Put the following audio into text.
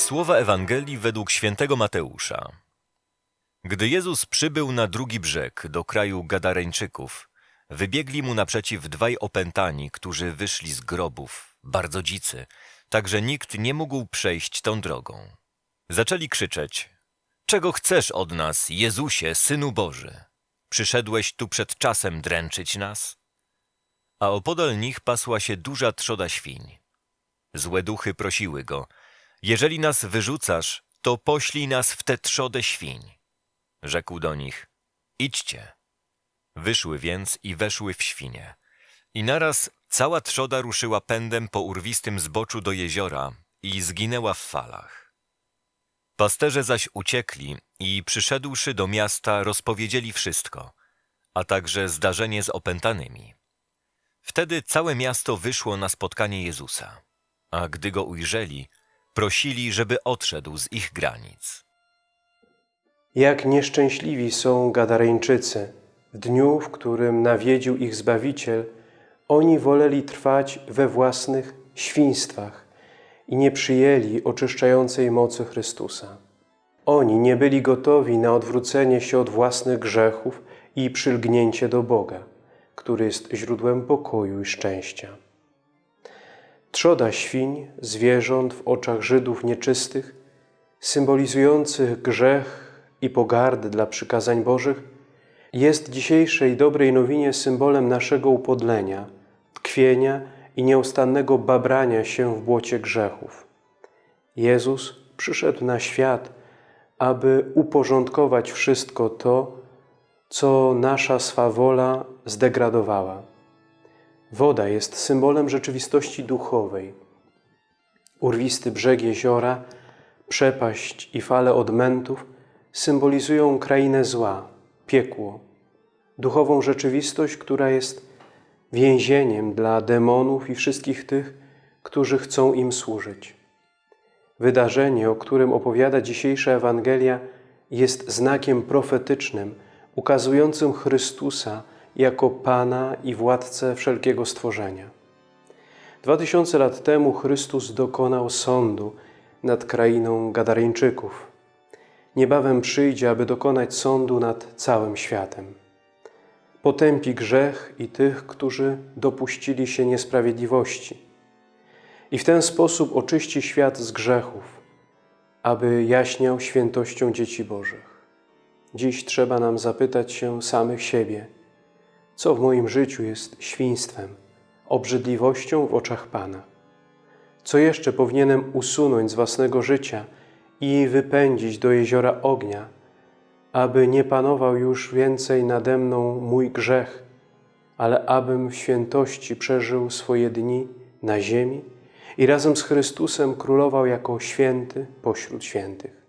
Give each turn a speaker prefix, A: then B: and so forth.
A: Słowa Ewangelii według świętego Mateusza. Gdy Jezus przybył na drugi brzeg do kraju Gadareńczyków, wybiegli mu naprzeciw dwaj opętani, którzy wyszli z grobów, bardzo dzicy, tak że nikt nie mógł przejść tą drogą. Zaczęli krzyczeć: Czego chcesz od nas, Jezusie, synu Boży? Przyszedłeś tu przed czasem dręczyć nas? A opodal nich pasła się duża trzoda świń. Złe duchy prosiły go: Jeżeli nas wyrzucasz, to poślij nas w tę trzodę świń. Rzekł do nich: Idźcie. Wyszły więc i weszły w świnie. I naraz cała trzoda ruszyła pędem po urwistym zboczu do jeziora i zginęła w falach. Pasterze zaś uciekli i przyszedłszy do miasta rozpowiedzieli wszystko, a także zdarzenie z opętanymi. Wtedy całe miasto wyszło na spotkanie Jezusa, a gdy go ujrzeli, prosili, żeby odszedł z ich granic.
B: Jak nieszczęśliwi są Gadareńczycy. W dniu, w którym nawiedził ich Zbawiciel, oni woleli trwać we własnych świństwach i nie przyjęli oczyszczającej mocy Chrystusa. Oni nie byli gotowi na odwrócenie się od własnych grzechów i przylgnięcie do Boga, który jest źródłem pokoju i szczęścia. Trzoda świń, zwierząt w oczach Żydów nieczystych, symbolizujących grzech i pogardę dla przykazań Bożych, jest dzisiejszej dobrej nowinie symbolem naszego upodlenia, tkwienia i nieustannego babrania się w błocie grzechów. Jezus przyszedł na świat, aby uporządkować wszystko to, co nasza swawola zdegradowała. Woda jest symbolem rzeczywistości duchowej. Urwisty brzeg jeziora, przepaść i fale odmętów symbolizują krainę zła, piekło, duchową rzeczywistość, która jest więzieniem dla demonów i wszystkich tych, którzy chcą im służyć. Wydarzenie, o którym opowiada dzisiejsza Ewangelia, jest znakiem profetycznym, ukazującym Chrystusa jako Pana i Władcę wszelkiego stworzenia. Dwa tysiące lat temu Chrystus dokonał sądu nad krainą Gadareńczyków. Niebawem przyjdzie, aby dokonać sądu nad całym światem. Potępi grzech i tych, którzy dopuścili się niesprawiedliwości. I w ten sposób oczyści świat z grzechów, aby jaśniał świętością dzieci Bożych. Dziś trzeba nam zapytać się samych siebie, co w moim życiu jest świństwem, obrzydliwością w oczach Pana. Co jeszcze powinienem usunąć z własnego życia i wypędzić do jeziora ognia, aby nie panował już więcej nade mną mój grzech, ale abym w świętości przeżył swoje dni na ziemi i razem z Chrystusem królował jako święty pośród świętych.